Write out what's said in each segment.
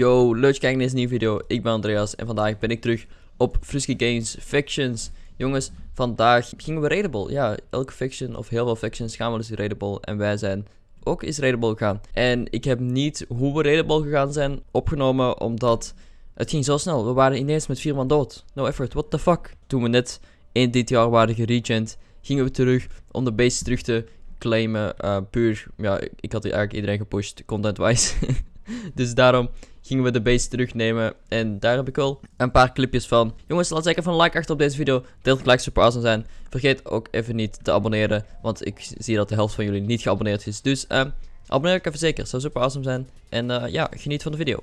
Yo, leuk kijken naar deze nieuwe video. Ik ben Andreas en vandaag ben ik terug op Frisky Games Factions. Jongens, vandaag gingen we raidable. Ja, elke faction of heel veel factions gaan wel eens raidable. En wij zijn ook eens raidable gegaan. En ik heb niet hoe we raidable gegaan zijn opgenomen, omdat het ging zo snel. We waren ineens met vier man dood. No effort, what the fuck. Toen we net in dit jaar waren geregent, gingen we terug om de base terug te claimen. Uh, puur, ja, ik had eigenlijk iedereen gepusht, content-wise. dus daarom gingen we de base terugnemen. En daar heb ik wel een paar clipjes van. Jongens, laat zeker van een like achter op deze video. Deel het like super awesome zijn. Vergeet ook even niet te abonneren. Want ik zie dat de helft van jullie niet geabonneerd is. Dus uh, abonneer ik even zeker. Zou super awesome zijn. En uh, ja, geniet van de video.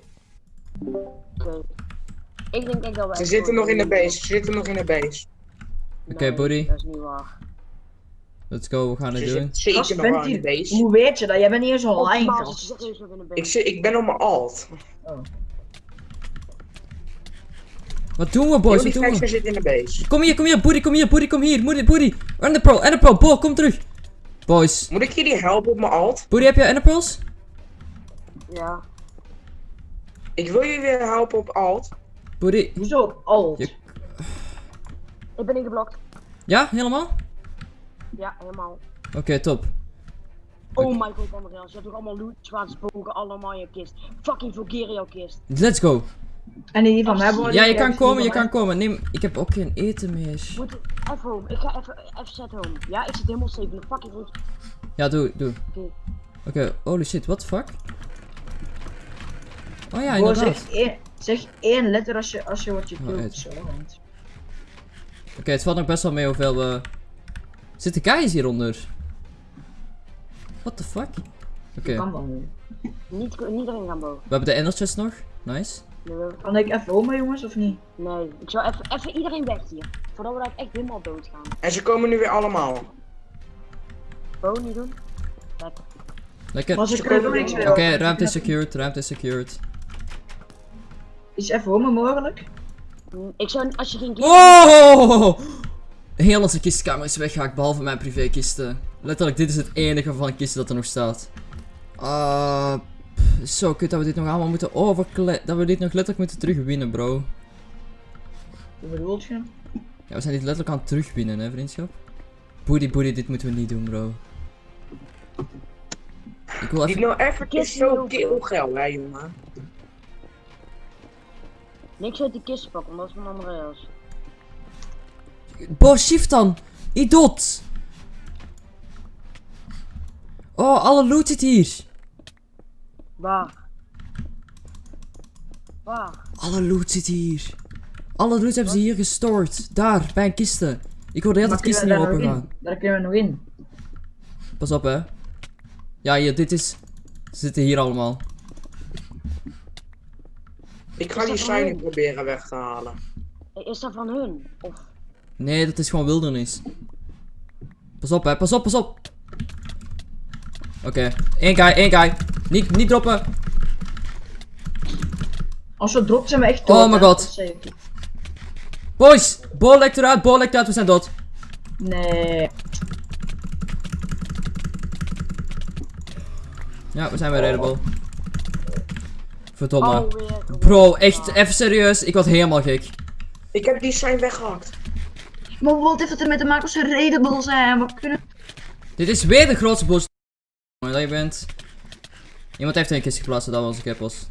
Ik denk echt dat we... Ze zitten nog in de base, ze zitten nog in de base. Oké, okay, buddy. Dat is niet waar. Let's go, we gaan het doen. zeker nog base. Hoe weet je dat? Jij bent niet eens online, Oh, gast. Ik, zit, ik ben op mijn alt. Wat doen we, boys? Wat doen we? zit in de base. Kom hier, kom hier, buddy, kom hier, buddy, kom hier. Buddy, buddy. Enderpearl, Enderpearl, bol, kom terug. Boys. Moet ik jullie helpen op mijn alt? Buddy, heb je Enderpearls? Ja. Ik wil jullie weer helpen op alt. Buddy. Hoezo op alt? Je- Ik ben ingeblokt. Ja, helemaal? Ja, helemaal. Oké, top. Oh my god, Andreas. Je hebt toch allemaal loot, zwaardsbogen, allemaal in je kist. Fucking vulgair in jouw kist. Let's go. En die van mij worden Ja, je kan hebben komen, je kan komen. Neem, ik heb ook geen eten meer. Moet even home. Ik ga even, even set home. Ja, ik zit helemaal safe. in de fucking goed. Ja, doe, doe. Oké. Oké, holy shit, what the fuck? Oh ja, mij. Bro, inderdaad. zeg, één, zeg één letter als je, als je wordt je Oh, want... Oké, het valt nog best wel mee hoeveel we... Zitten guys hieronder? What the fuck? Oké, Kan dan nu. Niet, niet erin gaan bouwen. we hebben de ender chest nog. Nice. Kan ik even oma jongens of niet? nee. Ik zou even, even iedereen weg hier. Voordat we daar echt helemaal dood gaan. En ze komen nu weer allemaal. Bouwen niet doen. Lekker. Lekker. Maar Oké, ze kunnen meer. ruimte is secured, ruimte is secured. Is even oma mogelijk? Mm, Ik zou, als je geen Oh! Heel onze kistkamer is weggehaakt, behalve mijn privékisten. Letterlijk, dit is het enige van kisten dat er nog staat. Ah, pff, zo kut dat we dit nog allemaal moeten overkle... Dat we dit nog letterlijk moeten terugwinnen, bro. Hoe bedoelt je? Ja, we zijn dit letterlijk aan het terugwinnen, hè, vriendschap. Boody, boody, dit moeten we niet doen, bro. Ik wil even... nou even is zo keelgeil, hè jongen. niks uit die kist pakken, omdat het van Andreas. Bo, shift dan! Idot! Oh, alle loot zit hier. Waar? Waar? Alle loot zit hier. Alle loot hebben ze hier gestoord. Daar, bij een kisten. Ik hoorde heel dat kisten niet nog open gaan. Daar kunnen we nog in. Pas op, hè. Ja, hier, dit is... Ze zitten hier allemaal. Ik ga die hun? proberen weg te halen. Is dat van hun? Of... Nee, dat is gewoon wildernis. Pas op, hè. Pas op, pas op. Oké. Eén guy, één guy. Niet, niet droppen. Als we dropt zijn we echt Oh dood, my hè. god. Boys, bol lekt eruit, bol lekt uit, we zijn dood. Nee. Ja, we zijn weer redable. Verdomme. Alweer. Bro, echt, even serieus. Ik word helemaal gek. Ik heb die sign weggehakt. Maar wat heeft het ermee te maken als ze redable zijn? We kunnen... Dit is weer de grootste bullshit dat je bent. Iemand heeft een kist geplaatst dat we onze keppels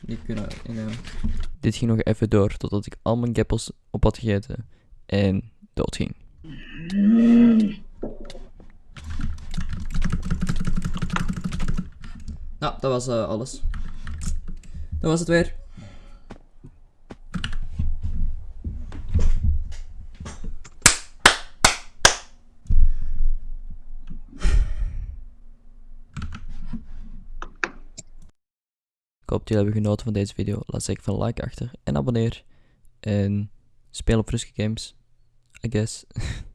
niet kunnen innemen. Dit ging nog even door totdat ik al mijn keppels op had gegeten en dood ging. Nou, dat was eh, alles. Dat was het weer. Hoop dat jullie hebben genoten van deze video. Laat zeker een like achter en abonneer. En speel op Frisky Games. I guess.